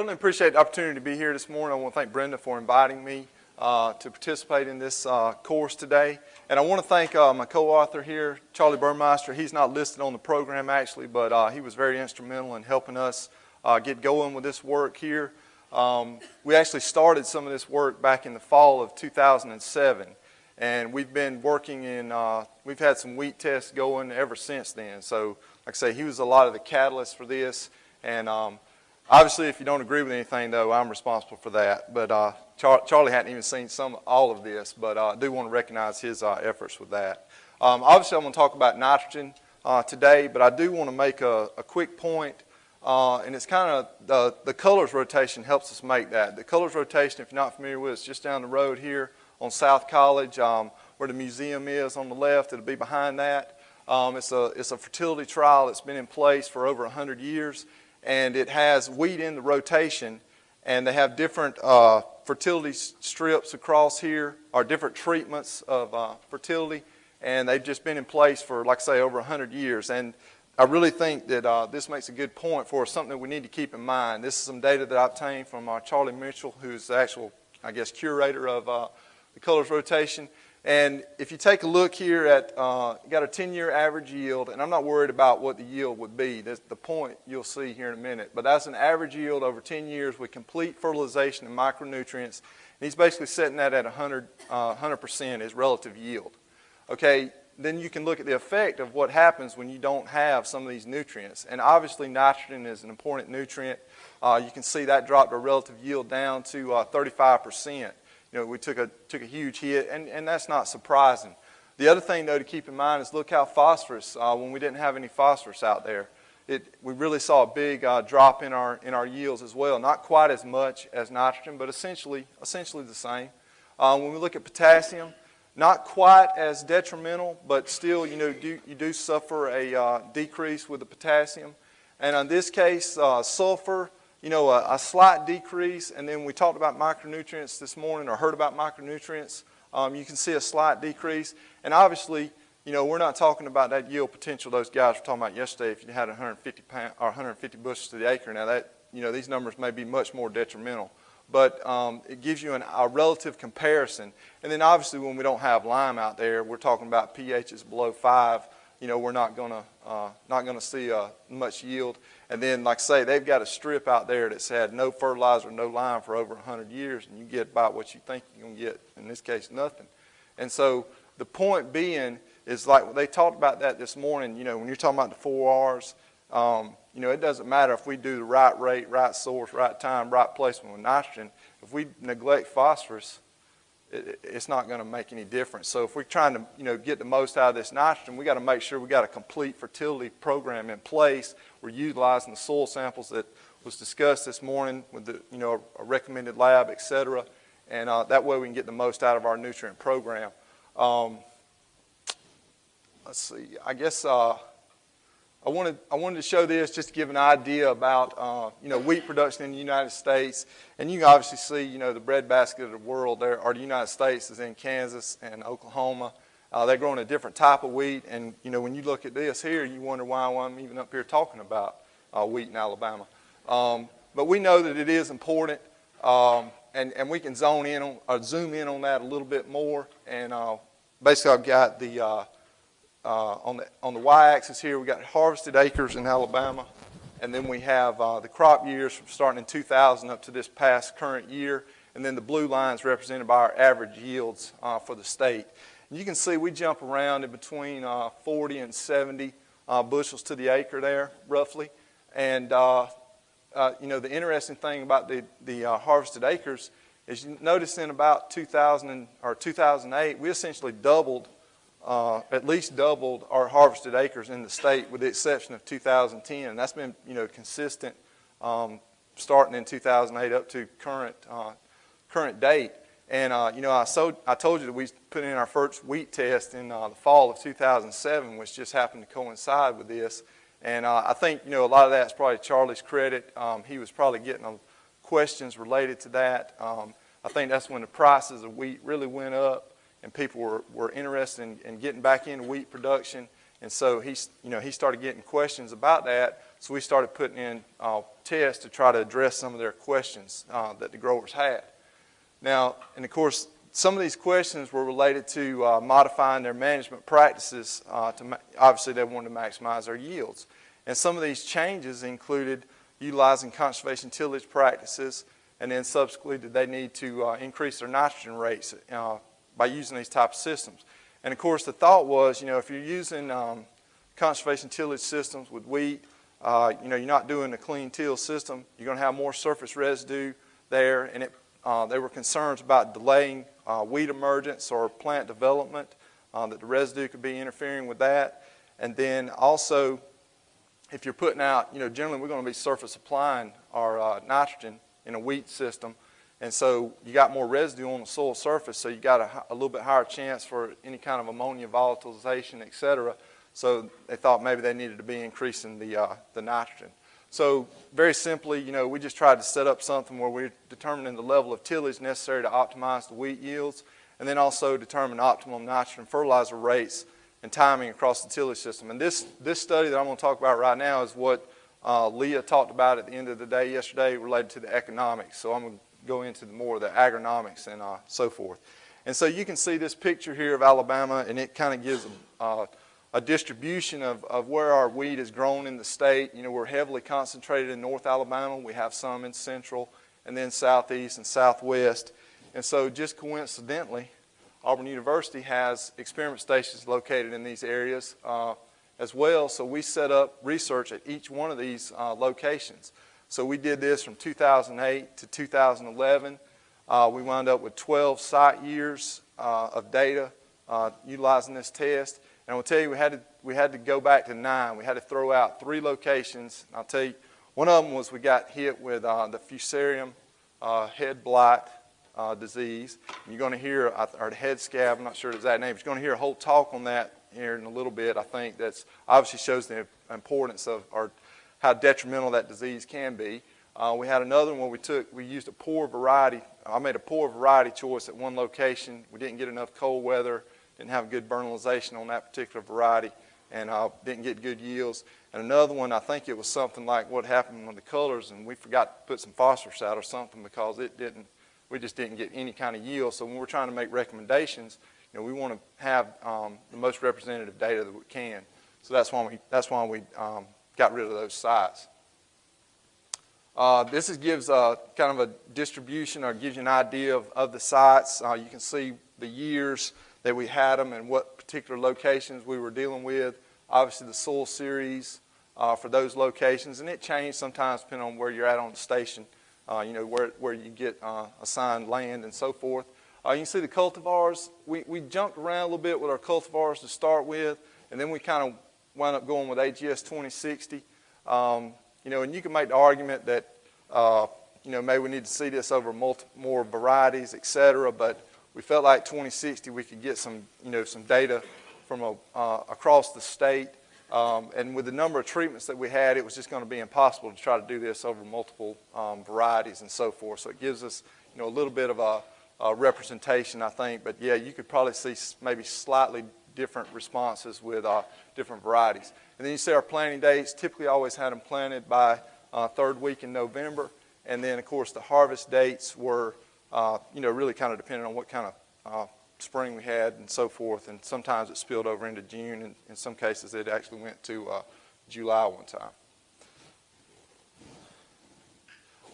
Certainly appreciate the opportunity to be here this morning. I want to thank Brenda for inviting me uh, to participate in this uh, course today. And I want to thank uh, my co-author here, Charlie Burmester. He's not listed on the program actually, but uh, he was very instrumental in helping us uh, get going with this work here. Um, we actually started some of this work back in the fall of 2007. And we've been working in, uh, we've had some wheat tests going ever since then. So, like I say, he was a lot of the catalyst for this. And um, obviously, if you don't agree with anything, though, I'm responsible for that. But uh, Char Charlie hadn't even seen some all of this, but uh, I do want to recognize his uh, efforts with that. Um, obviously, I'm going to talk about nitrogen uh, today, but I do want to make a, a quick point, uh, and it's kind of the, the Cullars rotation helps us make that. The Cullars rotation, if you're not familiar with it, it's just down the road here on South College, um, where the museum is on the left. It'll be behind that. Um, it's, a, it's a fertility trial that's been in place for over 100 years, and it has wheat in the rotation, and they have different uh, fertility strips across here, or different treatments of uh, fertility, and they've just been in place for, like I say, over 100 years. And I really think that uh, this makes a good point for something that we need to keep in mind. This is some data that I obtained from uh, Charlie Mitchell, who's the actual, I guess, curator of uh, the Cullars rotation. And if you take a look here at, uh, got a 10-year average yield, and I'm not worried about what the yield would be. That's the point you'll see here in a minute. But that's an average yield over 10 years with complete fertilization and micronutrients. And he's basically setting that at 100, uh, 100% as relative yield. Okay, then you can look at the effect of what happens when you don't have some of these nutrients. And obviously nitrogen is an important nutrient. Uh, you can see that dropped our relative yield down to 35%. You know, we took a, took a huge hit, and, and that's not surprising. The other thing, though, to keep in mind is look how phosphorus, uh, when we didn't have any phosphorus out there, it, we really saw a big uh, drop in our, in our yields as well. Not quite as much as nitrogen, but essentially, essentially the same. Uh, when we look at potassium, not quite as detrimental, but still, you know, do, you do suffer a uh, decrease with the potassium. And in this case, uh, sulfur, you know, a, a, slight decrease, and then we talked about micronutrients this morning or heard about micronutrients. Um, you can see a slight decrease. And obviously, you know, we're not talking about that yield potential those guys were talking about yesterday if you had 150 pound, or 150 bushels to the acre. Now that, you know, these numbers may be much more detrimental. But um, it gives you an, a relative comparison. And then obviously when we don't have lime out there, we're talking about pHs below 5. You know, we're not going to uh, not going to see uh, much yield. And then, like I say, they've got a strip out there that's had no fertilizer, no lime for over 100 years, and you get about what you think you're going to get. In this case, nothing. And so the point being is like they talked about that this morning. You know, when you're talking about the four R's, um, you know, it doesn't matter if we do the right rate, right source, right time, right placement with nitrogen. If we neglect phosphorus, it's not going to make any difference. So if we're trying to, you know, get the most out of this nitrogen, we got to make sure we got a complete fertility program in place we're utilizing the soil samples that was discussed this morning with the, you know, a recommended lab, et cetera. And uh, that way we can get the most out of our nutrient program. Um, let's see, I guess uh, I, wanted, I wanted to show this just to give an idea about, uh, you know, wheat production in the United States. And you can obviously see, you know, the breadbasket of the world there, or the United States is in Kansas and Oklahoma. Uh, they're growing a different type of wheat, and you know when you look at this here, you wonder why I'm even up here talking about uh, wheat in Alabama. Um, but we know that it is important, um, and and we can zone in on or zoom in on that a little bit more. And uh, basically, I've got the uh, uh, on the on the y-axis here, we got harvested acres in Alabama, and then we have uh, the crop years from starting in 2000 up to this past current year, and then the blue lines represented by our average yields for the state. You can see we jump around in between uh, 40 and 70 uh, bushels to the acre there, roughly. And, uh, uh you know, the interesting thing about the, the uh, harvested acres is you notice in about 2000 or 2008, we essentially doubled, uh, at least doubled our harvested acres in the state with the exception of 2010. And that's been, you know, consistent um, starting in 2008 up to current, current date. And, uh, you know, I, I told you that we put in our first wheat test in uh, the fall of 2007, which just happened to coincide with this. And uh, I think, you know, a lot of that's probably Charlie's credit. Um, he was probably getting questions related to that. Um, I think that's when the prices of wheat really went up and people were, were interested in, in getting back into wheat production. And so he, you know, he started getting questions about that. So we started putting in uh, tests to try to address some of their questions uh, that the growers had. Now, and of course, some of these questions were related to uh, modifying their management practices. Uh, to obviously, they wanted to maximize their yields. And some of these changes included utilizing conservation tillage practices, and then subsequently, did they need to uh, increase their nitrogen rates uh, by using these type of systems? And of course, the thought was, you know, if you're using um, conservation tillage systems with wheat, uh, you know, you're not doing a clean till system. You're going to have more surface residue there, and it, uh, there were concerns about delaying uh, weed emergence or plant development, uh, that the residue could be interfering with that. And then also, if you're putting out, you know, generally we're going to be surface applying our uh, nitrogen in a wheat system. And so you got more residue on the soil surface, so you got a, a little bit higher chance for any kind of ammonia volatilization, et cetera. So they thought maybe they needed to be increasing the, uh, the nitrogen. So very simply, you know, we just tried to set up something where we're determining the level of tillage necessary to optimize the wheat yields, and then also determine optimum nitrogen fertilizer rates and timing across the tillage system. And this, this study that I'm going to talk about right now is what uh, Leah talked about at the end of the day yesterday related to the economics. So I'm going to go into the more of the agronomics and uh, so forth. And so you can see this picture here of Alabama, and it kind of gives a, uh, a distribution of, of where our wheat is grown in the state. You know, we're heavily concentrated in North Alabama. We have some in Central, and then Southeast and Southwest. And so just coincidentally, Auburn University has experiment stations located in these areas. Uh, as well. So we set up research at each one of these uh, locations. So we did this from 2008 to 2011. Uh, we wound up with 12 site years uh, of data uh, utilizing this test. And I'll tell you, we had, to, we had to go back to nine. We had to throw out three locations. I'll tell you, one of them was we got hit with uh, the fusarium uh, head blight disease. And you're going to hear, or the head scab, I'm not sure the exact name, but you're going to hear a whole talk on that here in a little bit, I think that's obviously shows the importance of or how detrimental that disease can be. Uh, we had another one we took, we used a poor variety. I made a poor variety choice at one location. We didn't get enough cold weather, didn't have good vernalization on that particular variety, and uh, didn't get good yields. And another one, I think it was something like what happened with the Cullars, and we forgot to put some phosphorus out or something because it didn't, we just didn't get any kind of yield. So when we're trying to make recommendations, you know, we want to have um, the most representative data that we can. So that's why we, that's why we um, got rid of those sites. Uh, this is, gives a, kind of a distribution or gives you an idea of, of the sites. Uh, you can see the years that we had them and what particular locations we were dealing with. Obviously the soil series uh, for those locations and it changed sometimes depending on where you're at on the station, uh, you know, where, where you get uh, assigned land and so forth. Uh, you can see the cultivars. We, we jumped around a little bit with our cultivars to start with, and then we kind of wound up going with AGS 2060. Um, you know, and you can make the argument that, uh, you know, maybe we need to see this over more varieties, et cetera, but we felt like 2060 we could get some, you know, some data from a, uh, across the state. Um, and with the number of treatments that we had, it was just going to be impossible to try to do this over multiple um, varieties and so forth. So it gives us, you know, a little bit of a, uh, representation, I think. But yeah, you could probably see maybe slightly different responses with uh, different varieties. And then you see our planting dates. Typically, always had them planted by uh, third week in November. And then, of course, the harvest dates were, uh, you know, really kind of dependent on what kind of uh, spring we had and so forth. And sometimes it spilled over into June, and in some cases, it actually went to uh, July one time.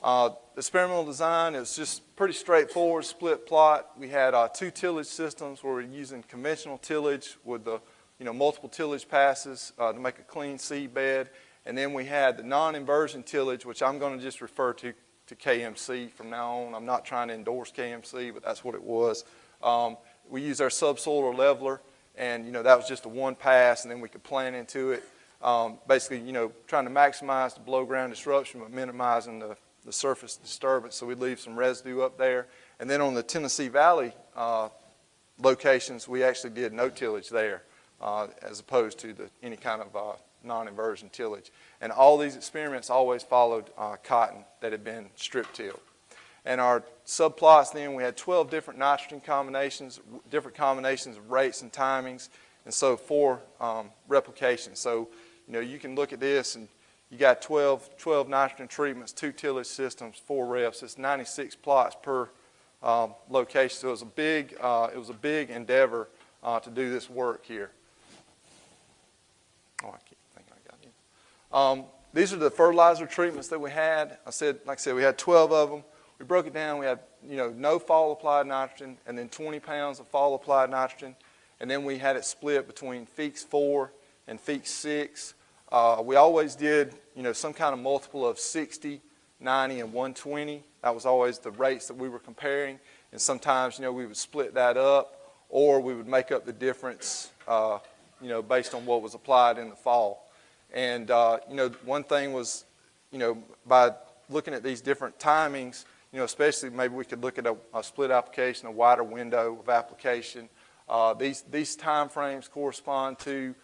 Uh, experimental design is just pretty straightforward, split plot. We had uh, two tillage systems where we're using conventional tillage with the you know, multiple tillage passes uh, to make a clean seed bed. And then we had the non-inversion tillage, which I'm going to just refer to, to KMC from now on. I'm not trying to endorse KMC, but that's what it was. Um, we used our subsoil leveler, and you know that was just a one pass, and then we could plant into it. Um, basically, you know, trying to maximize the below ground disruption, but minimizing the the surface disturbance, so we'd leave some residue up there. And then on the Tennessee Valley uh, locations, we actually did no tillage there uh, as opposed to the, any kind of uh, non-inversion tillage. And all these experiments always followed uh, cotton that had been strip tilled. And our subplots then, we had 12 different nitrogen combinations, different combinations of rates and timings, and so four um, replications. So, you know, you can look at this and you got 12, 12 nitrogen treatments, two tillage systems, four reps. It's 96 plots per um, location. So it was a big, uh, it was a big endeavor uh, to do this work here. Oh, I keep thinking I got you. Um, these are the fertilizer treatments that we had. I said, like I said, we had 12 of them. We broke it down. We had, you know, no fall applied nitrogen, and then 20 pounds of fall applied nitrogen, and then we had it split between Feekes 4 and Feekes 6. Uh, we always did, you know, some kind of multiple of 60, 90, and 120. That was always the rates that we were comparing. And sometimes, you know, we would split that up, or we would make up the difference, uh, you know, based on what was applied in the fall. And, uh, you know, one thing was, you know, by looking at these different timings, you know, especially maybe we could look at a, a split application, a wider window of application. Uh, these, these time frames correspond to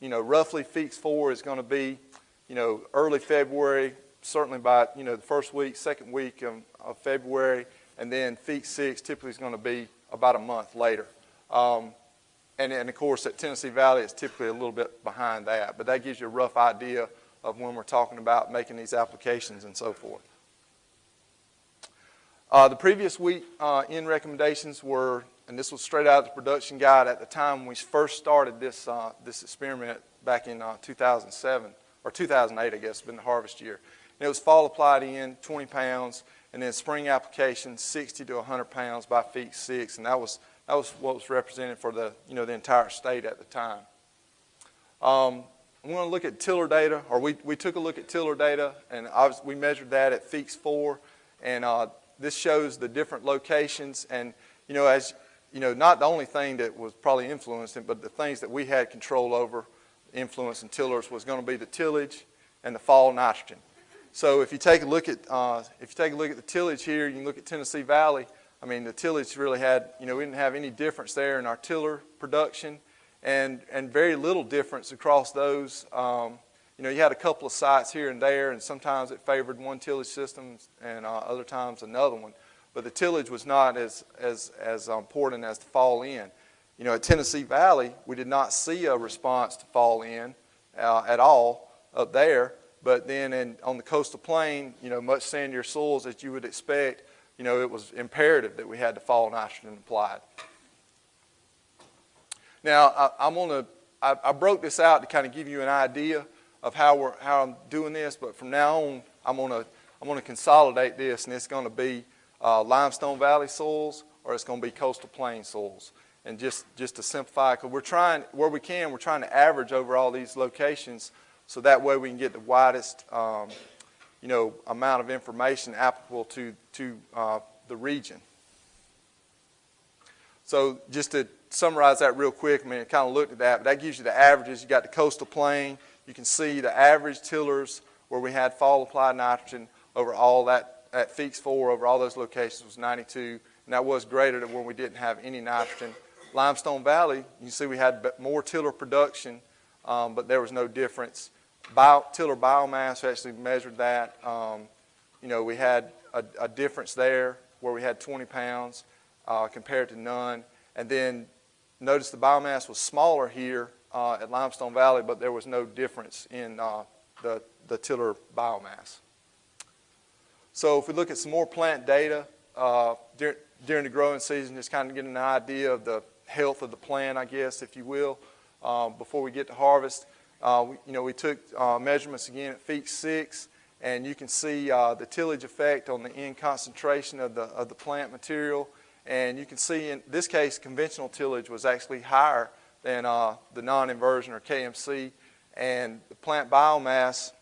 you know, roughly Feekes 4 is going to be, you know, early February, certainly by, you know, the first week, second week of, of February, and then Feekes 6 typically is going to be about a month later. Um, and, and of course, at Tennessee Valley, it's typically a little bit behind that, but that gives you a rough idea of when we're talking about making these applications and so forth. Uh, the previous week uh, in recommendations were and this was straight out of the production guide at the time when we first started this, uh, this experiment back in uh, 2007, or 2008, I guess, been the harvest year. And it was fall applied in, 20 pounds, and then spring application, 60 to 100 pounds by Feekes 6, and that was, that was what was represented for the, you know, the entire state at the time. Um, I'm going to look at tiller data, or we, we took a look at tiller data, and was, we measured that at Feekes 4, and uh, this shows the different locations, and you know, as you know, not the only thing that was probably influencing, but the things that we had control over, influencing tillers, was going to be the tillage and the fall nitrogen. So if you take a look at uh, if you take a look at the tillage here, you can look at Tennessee Valley. I mean, the tillage really had, you know, we didn't have any difference there in our tiller production, and and very little difference across those. Um, you know, you had a couple of sites here and there, and sometimes it favored one tillage system, and uh, other times another one but the tillage was not as, as, as important as the fall in. You know, at Tennessee Valley, we did not see a response to fall in uh, at all up there. But then in, on the coastal plain, you know, much sandier soils as you would expect, you know, it was imperative that we had the fall nitrogen applied. Now, I, am going to, I, I broke this out to kind of give you an idea of how, we're, how I'm doing this, but from now on, I'm going to, I'm going to consolidate this, and it's going to be uh, limestone valley soils or it's going to be coastal plain soils. And just, just to simplify, because we're trying, where we can, we're trying to average over all these locations so that way we can get the widest, um, you know, amount of information applicable to, to uh, the region. So just to summarize that real quick, I mean, I kind of looked at that, but that gives you the averages. You got the coastal plain. You can see the average tillers where we had fall applied nitrogen over all that at Feekes 4 over all those locations was 92, and that was greater than when we didn't have any nitrogen. Limestone Valley, you see we had more tiller production, um, but there was no difference. Bio, tiller biomass, actually measured that. Um, you know, we had a, a, difference there where we had 20 pounds uh, compared to none. And then notice the biomass was smaller here uh, at Limestone Valley, but there was no difference in uh, the, the tiller biomass. So if we look at some more plant data uh, dur during the growing season, just kind of getting an idea of the health of the plant, I guess, if you will, um, before we get to harvest. Uh, we, you know, we took uh, measurements again at Feekes 6, and you can see uh, the tillage effect on the N concentration of the, of the plant material. And you can see in this case, conventional tillage was actually higher than uh, the non-inversion or KMC. And the plant biomass,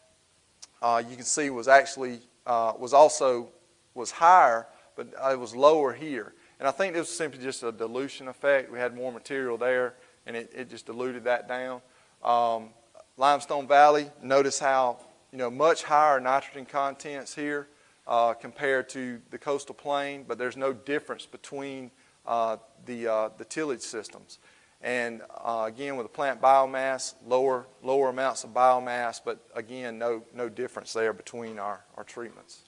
uh, you can see was actually uh, was also was higher, but it was lower here. And I think this was simply just a dilution effect. We had more material there, and it, it just diluted that down. Um, Limestone Valley, notice how you know much higher nitrogen contents here uh, compared to the coastal plain, but there's no difference between uh, the uh, the tillage systems. And uh, again, with the plant biomass, lower, lower amounts of biomass, but again, no, no difference there between our, our treatments.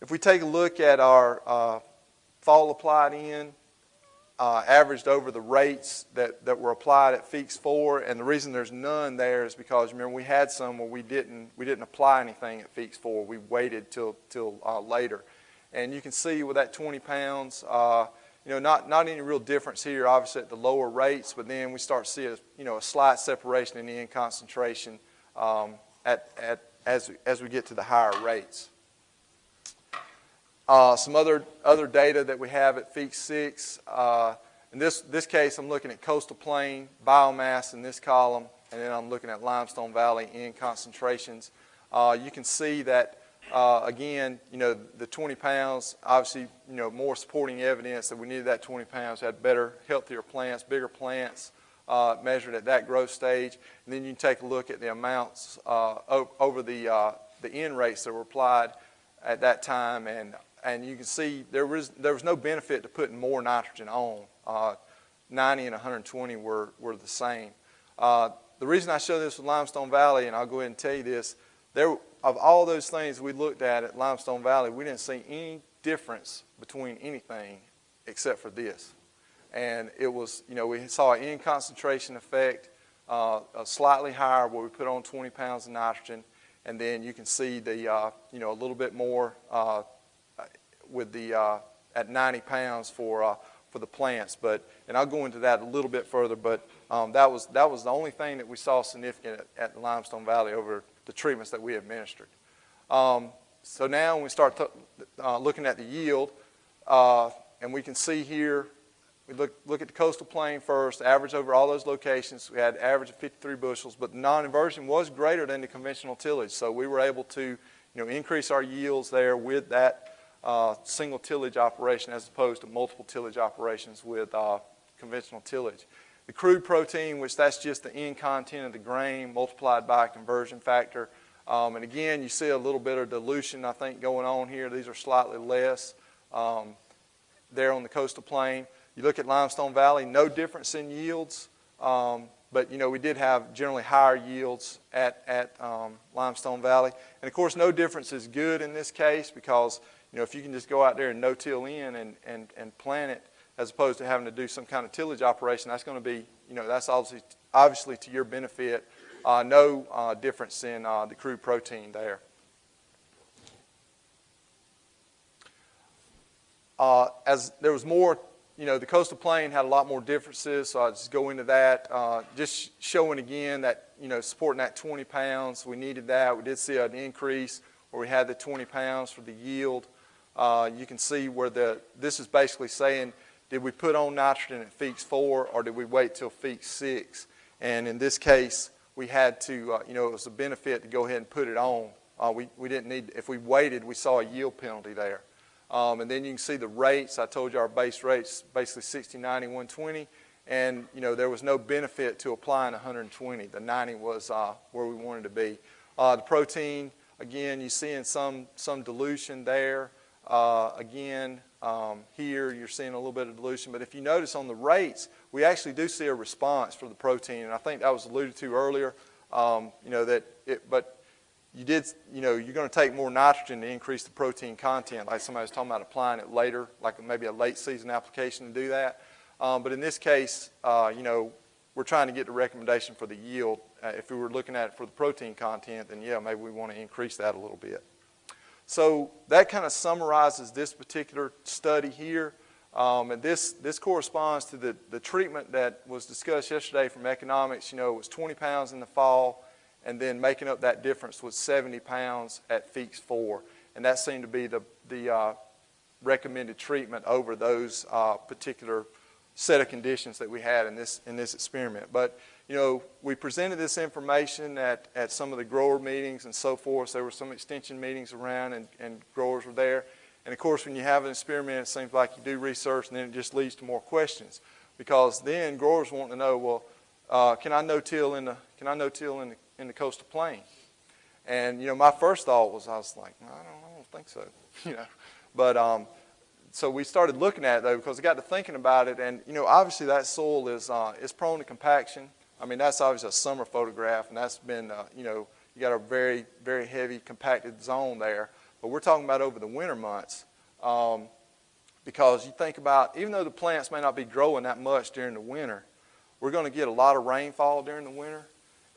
If we take a look at our uh, fall applied in, uh, averaged over the rates that, that were applied at Feekes 4, and the reason there's none there is because remember we had some where we didn't we didn't apply anything at Feekes 4. We waited till till uh, later, and you can see with that 20 pounds, uh, you know, not not any real difference here, obviously at the lower rates, but then we start to see a you know a slight separation in the N concentration um, at at as as we get to the higher rates. Uh, some other, other data that we have at Feekes 6. Uh, in this, this case, I'm looking at coastal plain biomass in this column, and then I'm looking at limestone valley N concentrations. Uh, you can see that, uh, again, you know, the 20 pounds, obviously, you know, more supporting evidence that we needed that 20 pounds, had better, healthier plants, bigger plants, uh, measured at that growth stage. And then you can take a look at the amounts uh, over the, the N rates that were applied at that time, and and you can see there was, there was no benefit to putting more nitrogen on. Uh, 90 and 120 were, were the same. Uh, the reason I show this with Limestone Valley, and I'll go ahead and tell you this, there, of all those things we looked at at Limestone Valley, we didn't see any difference between anything except for this. And it was, you know, we saw an N concentration effect, uh, slightly higher where we put on 20 pounds of nitrogen, and then you can see the, uh, you know, a little bit more uh, with the uh, at 90 pounds for uh, for the plants. But and I'll go into that a little bit further. But um, that was that was the only thing that we saw significant at, at Limestone Valley over the treatments that we administered. Um, so now when we start uh, looking at the yield, uh, and we can see here, we look, look at the coastal plain first, average over all those locations. We had average of 53 bushels, but the non-inversion was greater than the conventional tillage. So we were able to you know, increase our yields there with that uh, single tillage operation as opposed to multiple tillage operations with uh, conventional tillage. The crude protein, which that's just the N content of the grain multiplied by a conversion factor. Um, and again, you see a little bit of dilution, I think, going on here. These are slightly less um, there on the coastal plain. You look at Limestone Valley, no difference in yields. Um, but you know we did have generally higher yields at, at um, Limestone Valley. And of course, no difference is good in this case because you know, if you can just go out there and no-till in and, and, and plant it as opposed to having to do some kind of tillage operation, that's going to be, you know, that's obviously, obviously to your benefit. Uh, no uh, difference in uh, the crude protein there. Uh, as there was more, you know, the coastal plain had a lot more differences, so I'll just go into that. Uh, just showing again that, you know, supporting that 20 pounds, we needed that. We did see an increase where we had the 20 pounds for the yield. Uh, you can see where the, this is basically saying, did we put on nitrogen at Feekes 4 or did we wait till Feekes 6? And in this case, we had to, uh, you know, it was a benefit to go ahead and put it on. Uh, we, we didn't need, if we waited, we saw a yield penalty there. Um, and then you can see the rates. I told you our base rates, basically 60, 90, 120. And, you know, there was no benefit to applying 120. The 90 was uh, where we wanted to be. Uh, the protein, again, you're seeing some, some dilution there. Uh, again, um, here you're seeing a little bit of dilution, but if you notice on the rates, we actually do see a response for the protein, and I think that was alluded to earlier. Um, you know that, it, but you did, you know, you're going to take more nitrogen to increase the protein content, like somebody was talking about applying it later, like maybe a late season application to do that. Um, but in this case, uh, you know, we're trying to get the recommendation for the yield. Uh, if we were looking at it for the protein content, then yeah, maybe we want to increase that a little bit. So that kind of summarizes this particular study here. Um, and this, this corresponds to the, the treatment that was discussed yesterday from economics. You know, it was 20 pounds in the fall, and then making up that difference was 70 pounds at Feekes 4. And that seemed to be the, the uh, recommended treatment over those uh, particular set of conditions that we had in this, in this experiment. But you know, we presented this information at, at some of the grower meetings and so forth. There were some extension meetings around and, and growers were there. And of course, when you have an experiment, it seems like you do research and then it just leads to more questions. Because then growers want to know, well, uh, can I no-till in the, can I no-till in the, in the coastal plain? And, you know, my first thought was, I was like, I don't, I don't think so, you know. But, um, so we started looking at it though because I got to thinking about it and you know obviously that soil is uh, is prone to compaction I mean, that's obviously a summer photograph, and that's been, uh, you know, you got a very, very heavy compacted zone there. But we're talking about over the winter months. Um, because you think about, even though the plants may not be growing that much during the winter, we're going to get a lot of rainfall during the winter,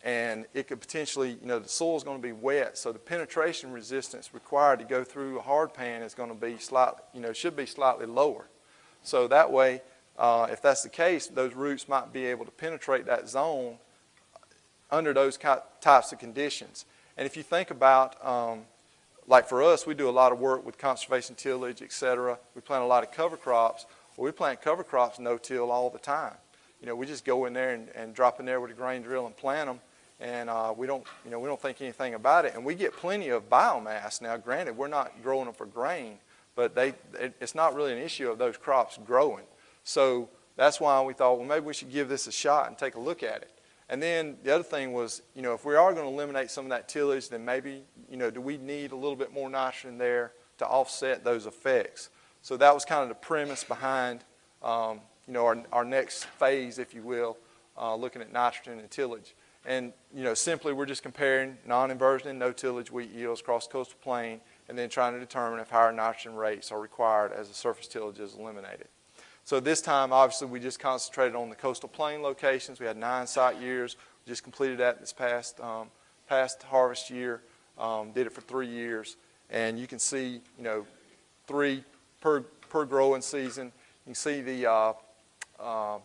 and it could potentially, you know, the soil is going to be wet, so the penetration resistance required to go through a hard pan is going to be slightly, you know, should be slightly lower. So that way, uh, if that's the case, those roots might be able to penetrate that zone under those types of conditions. And if you think about, um, like for us, we do a lot of work with conservation tillage, et cetera. We plant a lot of cover crops. Well, we plant cover crops no-till all the time. You know, we just go in there and, and drop in there with a grain drill and plant them, and uh, we don't, you know, we don't think anything about it. And we get plenty of biomass. Now, granted, we're not growing them for grain, but they, it, it's not really an issue of those crops growing. So that's why we thought, well, maybe we should give this a shot and take a look at it. And then the other thing was, you know, if we are going to eliminate some of that tillage, then maybe, you know, do we need a little bit more nitrogen there to offset those effects? So that was kind of the premise behind, um, you know, our, our next phase, if you will, uh, looking at nitrogen and tillage. And, you know, simply we're just comparing non-inversion and no-tillage wheat yields across the coastal plain and then trying to determine if higher nitrogen rates are required as the surface tillage is eliminated. So this time, obviously, we just concentrated on the coastal plain locations. We had nine site years. We just completed that this past, um, past harvest year. Um, did it for three years. And you can see, you know, three per, per growing season. You can see the uh, uh,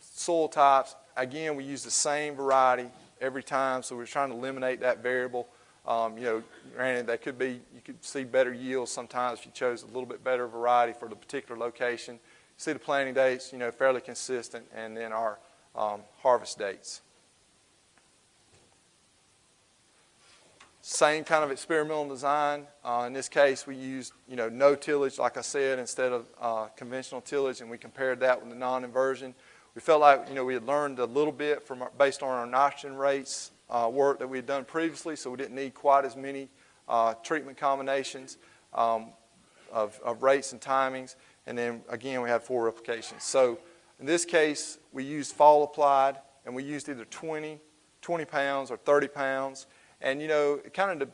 soil types. Again, we use the same variety every time, so we're trying to eliminate that variable. Um, you know, granted, that could be, you could see better yields sometimes if you chose a little bit better variety for the particular location see the planting dates, you know, fairly consistent, and then our um, harvest dates. Same kind of experimental design. Uh, in this case, we used, you know, no tillage, like I said, instead of uh, conventional tillage, and we compared that with the non-inversion. We felt like, you know, we had learned a little bit from our, based on our nitrogen rates uh, work that we had done previously, so we didn't need quite as many uh, treatment combinations um, of, of rates and timings. And then again, we had four replications. So in this case, we used fall applied, and we used either 20, 20 pounds or 30 pounds. And you know, it kind of,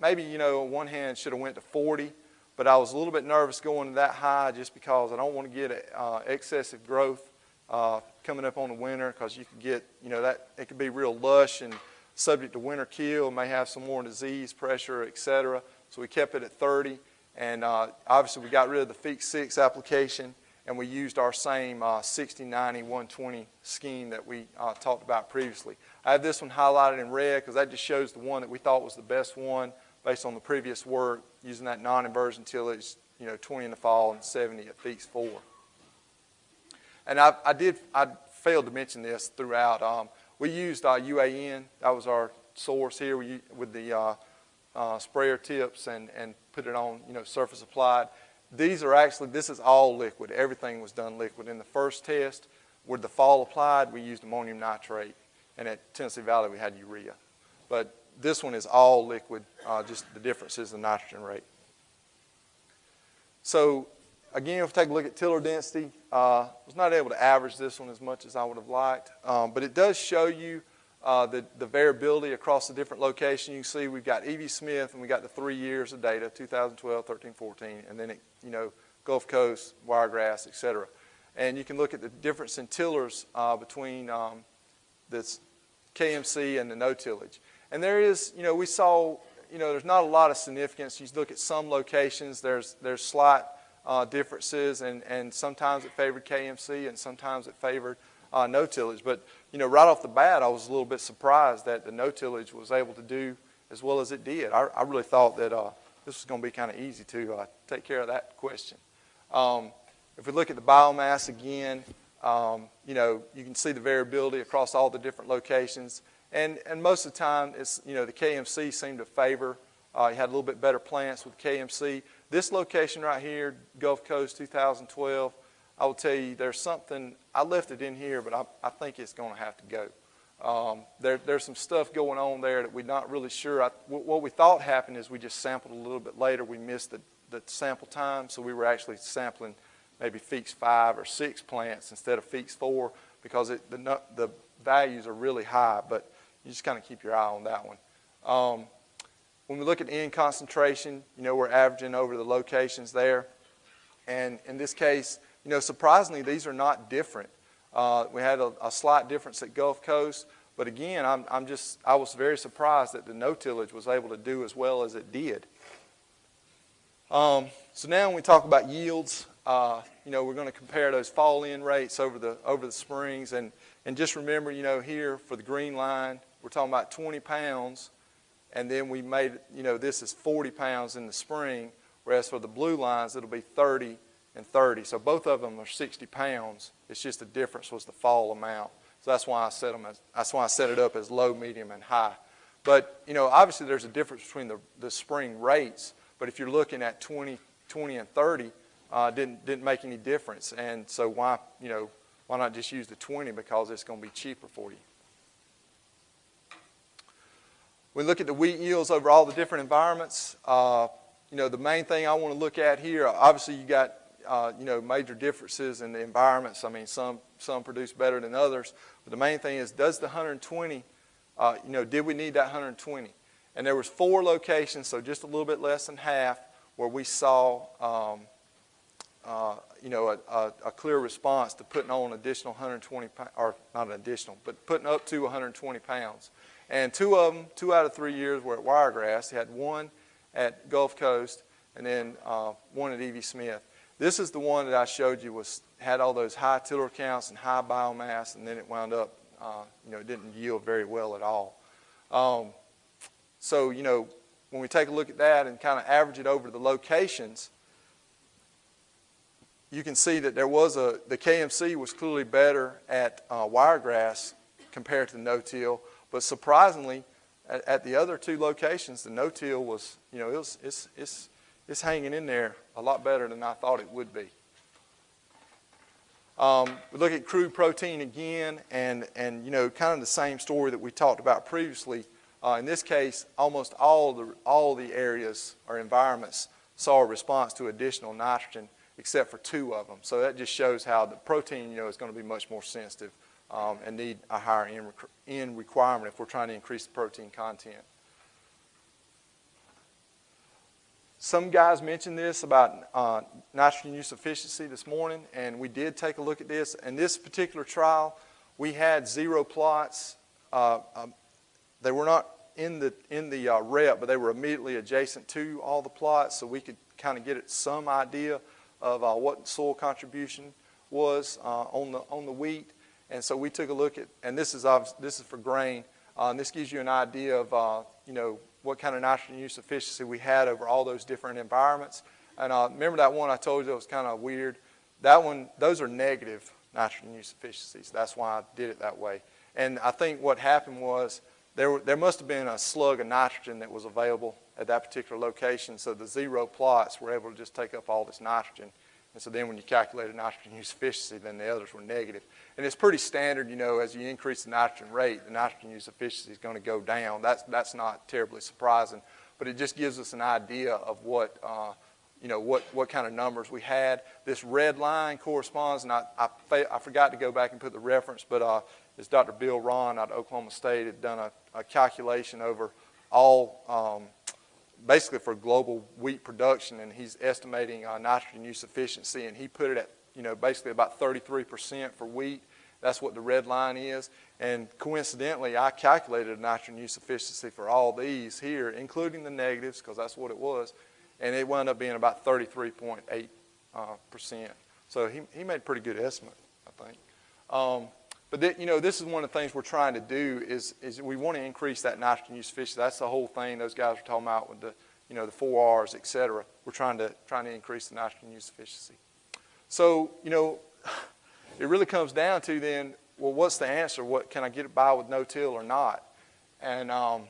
maybe, you know, on one hand should have went to 40, but I was a little bit nervous going to that high just because I don't want to get uh, excessive growth uh, coming up on the winter because you could get, you know, that it could be real lush and subject to winter kill, may have some more disease pressure, et cetera. So we kept it at 30. And uh, obviously we got rid of the Feekes 6 application and we used our same uh, 60, 90, 120 scheme that we uh, talked about previously. I have this one highlighted in red because that just shows the one that we thought was the best one based on the previous work using that non-inversion tillage, you know, 20 in the fall and 70 at Feekes 4. And I, I did, I failed to mention this throughout. Um, we used uh, UAN. That was our source here we, with the uh, sprayer tips and, and put it on, you know, surface applied. These are actually, this is all liquid. Everything was done liquid. In the first test, with the fall applied, we used ammonium nitrate. And at Tennessee Valley, we had urea. But this one is all liquid, uh, just the difference is the nitrogen rate. So again, if we take a look at tiller density, uh, was not able to average this one as much as I would have liked. Um, but it does show you uh, the, the variability across the different locations. You can see we've got E.V. Smith and we got the three years of data, 2012, 13, 14, and then, it, you know, Gulf Coast, Wiregrass, et cetera. And you can look at the difference in tillers uh, between um, this KMC and the no tillage. And there is, you know, we saw, you know, there's not a lot of significance. You look at some locations, there's, there's slight uh, differences, and, and sometimes it favored KMC and sometimes it favored uh, no tillage. But you know, right off the bat, I was a little bit surprised that the no tillage was able to do as well as it did. I, I really thought that uh, this was going to be kind of easy to uh, take care of that question. Um, if we look at the biomass again, um, you know, you can see the variability across all the different locations. And, and most of the time, it's, you know, the KMC seemed to favor. Uh, you had a little bit better plants with KMC. This location right here, Gulf Coast 2012, I will tell you there's something, I left it in here, but I, I think it's going to have to go. Um, there, there's some stuff going on there that we're not really sure. I, what we thought happened is we just sampled a little bit later. We missed the, the sample time, so we were actually sampling maybe Feekes 5 or 6 plants instead of Feekes 4 because it, the, the values are really high, but you just kind of keep your eye on that one. Um, when we look at N concentration, you know, we're averaging over the locations there. And in this case, you know, surprisingly, these are not different. Uh, we had a, a, slight difference at Gulf Coast, but again, I'm, I'm just, I was very surprised that the no-tillage was able to do as well as it did. Um, so now when we talk about yields, uh, you know, we're going to compare those fall-in rates over the, over the springs. And, and just remember, you know, here for the green line, we're talking about 20 pounds. And then we made, you know, this is 40 pounds in the spring, whereas for the blue lines, it'll be 30 and 30. So both of them are 60 pounds. It's just the difference was the fall amount. So that's why I set them as, that's why I set it up as low, medium, and high. But, you know, obviously there's a difference between the, the spring rates. But if you're looking at 20, 20 and 30, uh, didn't, didn't make any difference. And so why, you know, why not just use the 20 because it's going to be cheaper for you. We look at the wheat yields over all the different environments. Uh, you know, the main thing I want to look at here, obviously you got, uh, you know, major differences in the environments. I mean, some, some produce better than others. But the main thing is, does the 120, uh, you know, did we need that 120? And there was four locations, so just a little bit less than half, where we saw, um, uh, you know, a, a, a, clear response to putting on additional 120, or not an additional, but putting up to 120 pounds. And two of them, two out of three years were at Wiregrass. They had one at Gulf Coast and then uh, one at E.V. Smith. This is the one that I showed you was had all those high tiller counts and high biomass, and then it wound up, uh, you know, it didn't yield very well at all. Um, so, you know, when we take a look at that and kind of average it over the locations, you can see that there was a, the KMC was clearly better at uh, wiregrass compared to no-till, but surprisingly, at, at, the other two locations, the no-till was, you know, it was, it's, it's, it's hanging in there a lot better than I thought it would be. Um, we look at crude protein again, and, and, you know, kind of the same story that we talked about previously. Uh, in this case, almost all the, all the areas or environments saw a response to additional nitrogen except for two of them. So that just shows how the protein, you know, is going to be much more sensitive um, and need a higher end, N requirement if we're trying to increase the protein content. Some guys mentioned this about uh, nitrogen use efficiency this morning, and we did take a look at this. In this particular trial, we had zero plots. Uh, um, they were not in the, in the uh, rep, but they were immediately adjacent to all the plots, so we could kind of get some idea of uh, what soil contribution was uh, on, the, on the wheat. And so we took a look at, and this is, this is for grain, uh, this gives you an idea of, you know, what kind of nitrogen use efficiency we had over all those different environments. And uh, remember that one I told you that was kind of weird? That one, those are negative nitrogen use efficiencies. That's why I did it that way. And I think what happened was there, there must have been a slug of nitrogen that was available at that particular location. So the zero plots were able to just take up all this nitrogen. And so then when you calculated nitrogen use efficiency, then the others were negative. And it's pretty standard, you know, as you increase the nitrogen rate, the nitrogen use efficiency is going to go down. That's, that's not terribly surprising. But it just gives us an idea of what, uh, you know, what, what kind of numbers we had. This red line corresponds, and I, I, I forgot to go back and put the reference, but uh, is Dr. Bill Raun out of Oklahoma State had done a, a calculation over all, um, basically for global wheat production, and he's estimating uh, nitrogen use efficiency, and he put it at, you know, basically about 33% for wheat. That's what the red line is. And coincidentally, I calculated nitrogen use efficiency for all these here, including the negatives, because that's what it was, and it wound up being about 33.8%. Uh, so he, he made a pretty good estimate, I think. Um, but th- you know, this is one of the things we're trying to do is, is we want to increase that nitrogen use efficiency. That's the whole thing those guys are talking about with the, you know, the four R's, et cetera. We're trying to, trying to increase the nitrogen use efficiency. So, you know, it really comes down to then, well, what's the answer? What Can I get by with no-till or not? And um,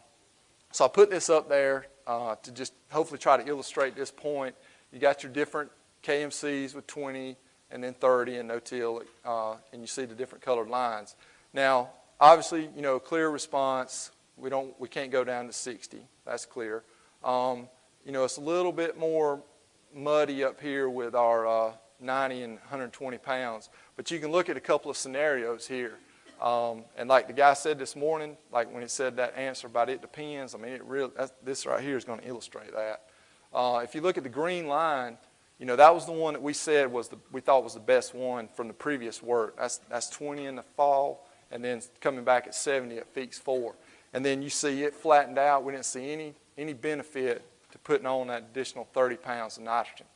so I put this up there uh, to just hopefully try to illustrate this point. You got your different KMCs with 20, and then 30 and no-till, uh, and you see the different colored lines. Now, obviously, you know, clear response, we, don't, we can't go down to 60. That's clear. Um, you know, it's a little bit more muddy up here with our uh, 90 and 120 pounds, but you can look at a couple of scenarios here. Um, and like the guy said this morning, like when he said that answer about it depends, I mean, it really, this right here is going to illustrate that. Uh, if you look at the green line, you know, that was the one that we said was the, we thought was the best one from the previous work. That's, that's 20 in the fall and then coming back at 70 at Feekes 4. And then you see it flattened out. We didn't see any, any benefit to putting on that additional 30 pounds of nitrogen.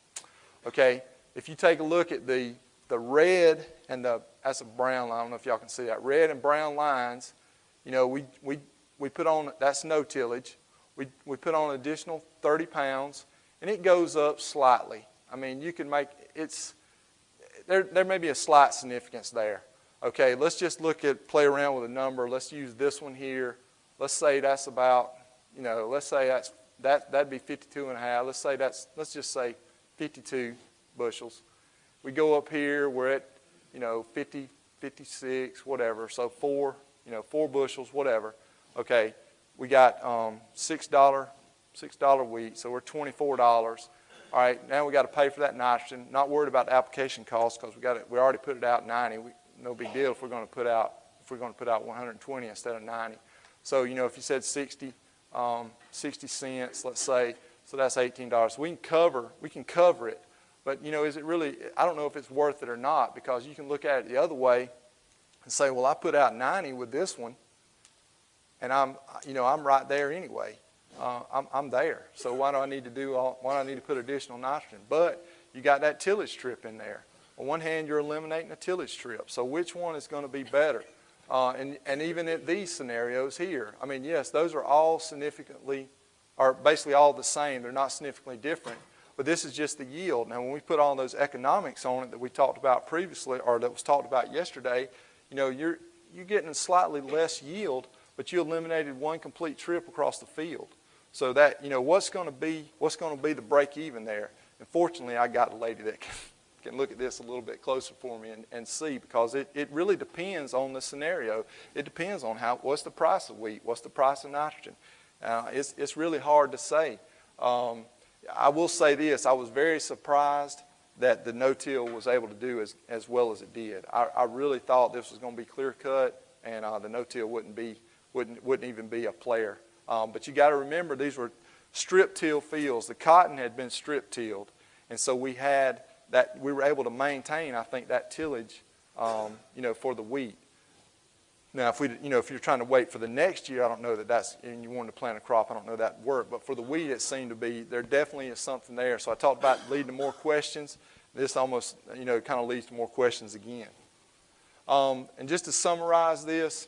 Okay, if you take a look at the, the red and the, that's a brown line, I don't know if y'all can see that, red and brown lines, you know, we, we, we put on, that's no tillage. We, we put on an additional 30 pounds, and it goes up slightly. I mean, you can make, it's, there, there may be a slight significance there. Okay, let's just look at, play around with a number. Let's use this one here. Let's say that's about, you know, let's say that's, that, that'd be 52 and a half. Let's say that's, let's just say 52 bushels. We go up here, we're at, you know, 50, 56, whatever. So four, you know, four bushels, whatever. Okay, we got um, $6, $6 wheat, so we're $24. All right, now we got to pay for that nitrogen. Not worried about application costs because we got it, we already put it out 90. We, no big deal if we're going to put out if we're going to put out 120 instead of 90. So you know if you said 60, um, 60 cents, let's say, so that's $18. We can cover we can cover it, but you know is it really? I don't know if it's worth it or not because you can look at it the other way and say, well, I put out 90 with this one, and I'm you know I'm right there anyway. Uh, I'm, I'm there. So why do I need to do all, why do I need to put additional nitrogen? But you got that tillage strip in there. On one hand, you're eliminating a tillage strip. So which one is going to be better? Uh, and, and even in these scenarios here, I mean, yes, those are all significantly, are basically all the same. They're not significantly different. But this is just the yield. Now, when we put all those economics on it that we talked about previously, or that was talked about yesterday, you know, you're, you're getting slightly less yield, but you eliminated one complete trip across the field. So that, you know, what's going to be, what's going to be the break even there? And fortunately, I got a lady that can can look at this a little bit closer for me and, and see because it, it really depends on the scenario. It depends on how what's the price of wheat, what's the price of nitrogen. Uh, it's, it's really hard to say. Um, I will say this, I was very surprised that the no-till was able to do as, as well as it did. I, I really thought this was going to be clear cut and uh, the no-till wouldn't be wouldn't wouldn't even be a player. Um, but you got to remember these were strip till fields. The cotton had been strip tilled, and so we had that we were able to maintain, I think, that tillage, um, you know, for the wheat. Now, if we, you know, if you're trying to wait for the next year, I don't know that that's, and you wanted to plant a crop, I don't know that work. But for the wheat, it seemed to be there definitely is something there. So I talked about leading to more questions. This almost, you know, kind of leads to more questions again. Um, and just to summarize this,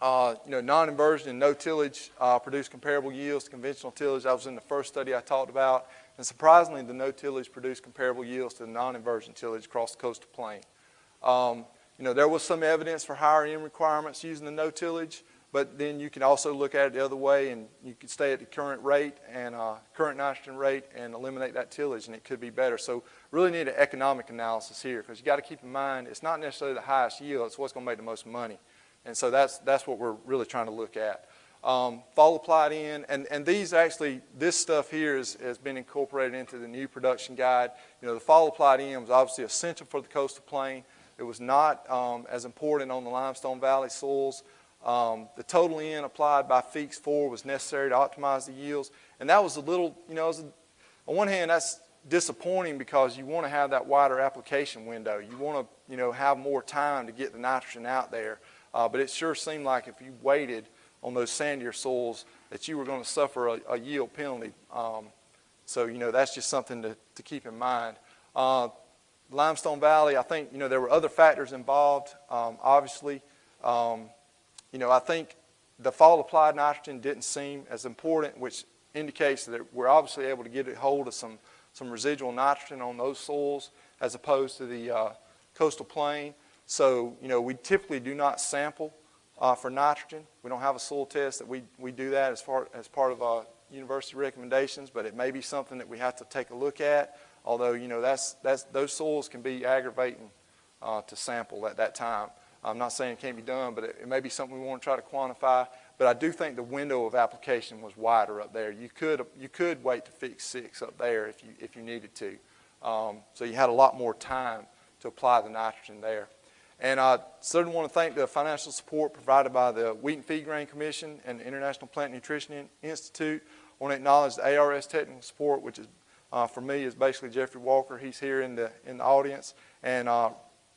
uh, you know, non-inversion and no tillage uh, produce comparable yields to conventional tillage. That was in the first study I talked about. And surprisingly, the no tillage produced comparable yields to the non-inversion tillage across the coastal plain. Um, you know, there was some evidence for higher N requirements using the no tillage, but then you can also look at it the other way and you can stay at the current rate and uh, current nitrogen rate and eliminate that tillage and it could be better. So really need an economic analysis here because you got to keep in mind it's not necessarily the highest yield, it's what's going to make the most money. And so that's, that's what we're really trying to look at um, fall applied N, and, and these actually, this stuff here is, has been incorporated into the new production guide. You know, the fall applied N was obviously essential for the coastal plain. It was not um, as important on the limestone valley soils. Um, the total N applied by Feekes 4 was necessary to optimize the yields, and that was a little, you know, a, on one hand, that's disappointing because you want to have that wider application window. You want to, you know, have more time to get the nitrogen out there. Uh, but it sure seemed like if you waited, on those sandier soils that you were going to suffer a, a yield penalty. Um, so, you know, that's just something to, to keep in mind. Uh, Limestone Valley, I think, you know, there were other factors involved, um, obviously. Um, you know, I think the fall applied nitrogen didn't seem as important, which indicates that we're obviously able to get a hold of some, some residual nitrogen on those soils as opposed to the uh, coastal plain. So, you know, we typically do not sample uh, for nitrogen. We don't have a soil test that we, we do that as, far, as part of our university recommendations, but it may be something that we have to take a look at. Although, you know, that's, that's, those soils can be aggravating uh, to sample at that time. I'm not saying it can't be done, but it, it may be something we want to try to quantify. But I do think the window of application was wider up there. You could, you could wait to Feekes six up there if you, if you needed to. Um, so you had a lot more time to apply the nitrogen there. And I certainly want to thank the financial support provided by the Wheat and Feed Grain Commission and the International Plant Nutrition Institute. I want to acknowledge the ARS technical support, which has uh, for me is basically Jeffrey Walker. He's here in the, in the audience. And uh,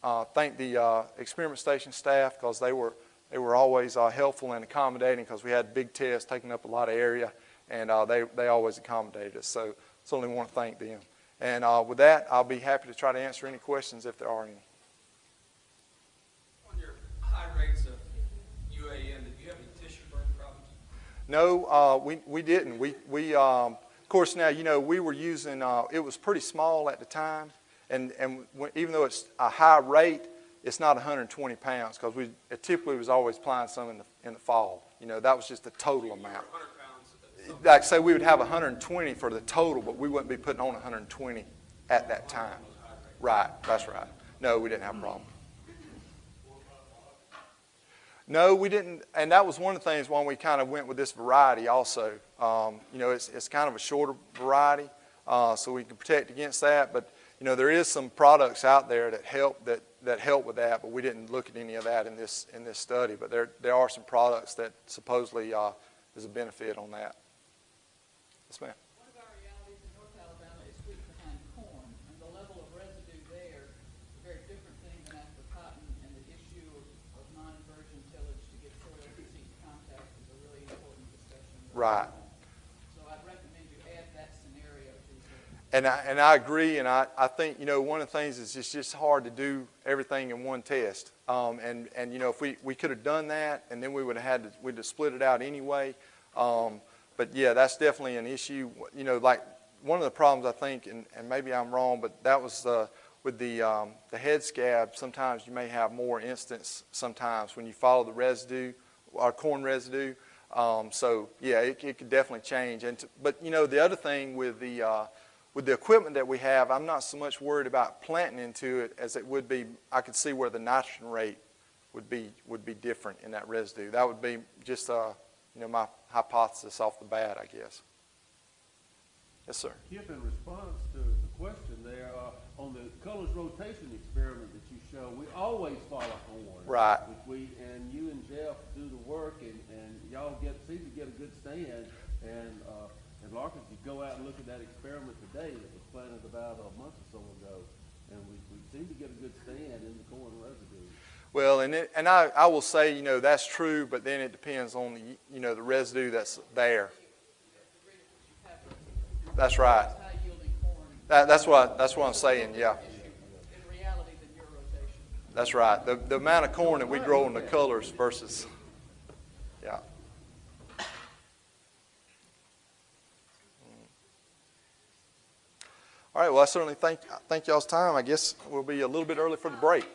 uh, thank the uh, experiment station staff because they were, they were always uh, helpful and accommodating because we had big tests taking up a lot of area, and uh, they, they always accommodated us. So certainly want to thank them. And with that, I'll be happy to try to answer any questions if there are any. On your high rates of UAN, did you have any tissue burn problems? No, uh, we, we didn't. We, we um, of course, now, you know, we were using, uh, it was pretty small at the time, and, and even though it's a high rate, it's not 120 pounds because we it typically was always applying some in the, in the fall. You know, that was just the total amount. 100 pounds. of- Like say we would have 120 for the total, but we wouldn't be putting on 120 at that time. Right, that's right. No, we didn't have a problem. No, we didn't, and that was one of the things why we kind of went with this variety also. Um, you know, it's, it's kind of a shorter variety, uh, so we can protect against that. But, you know, there is some products out there that help that, that help with that, but we didn't look at any of that in this, in this study. But there, there are some products that supposedly uh, is a benefit on that. Yes, ma'am. One of our realities in North Alabama is sweet behind corn, and the level of residue there is a very different thing than after cotton, and the issue of, of non-inversion tillage to get soil and seed contact is a really important discussion. Right. So I'd recommend you add that scenario And I, and I agree, and I, I think, you know, one of the things is it's just hard to do everything in one test. Um, and, and, you know, if we, we could have done that, and then we would have had to, we'd have split it out anyway. Um, but yeah, that's definitely an issue. You know, like, one of the problems I think, and, and maybe I'm wrong, but that was, uh, with the, um, the head scab, sometimes you may have more instance sometimes when you follow the residue, or corn residue. Um, so yeah, it, it could definitely change. And to, but you know, the other thing with the, uh, with the equipment that we have, I'm not so much worried about planting into it as it would be, I could see where the nitrogen rate would be, would be different in that residue. That would be just, uh, you know, my hypothesis off the bat, I guess. Yes, sir. Kip, in response to the question there, uh, on the Cullars rotation experiment that you show, we always follow corn. Right. We, and you and Jeff do the work and, and y'all get, seem to get a good stand. And, uh, and Larkin, if you go out and look at that experiment today that was planted about a month or so ago, and we, we seem to get a good stand in the corn residue. Well, and it, and I, I will say, you know, that's true, but then it depends on the, you know, the residue that's there. That's right. That, that's what, that's what I'm saying, yeah. That's right. The, the amount of corn that we grow in the Cullars versus, All right, well, I certainly thank, thank y'all's time. I guess we'll be a little bit early for the break.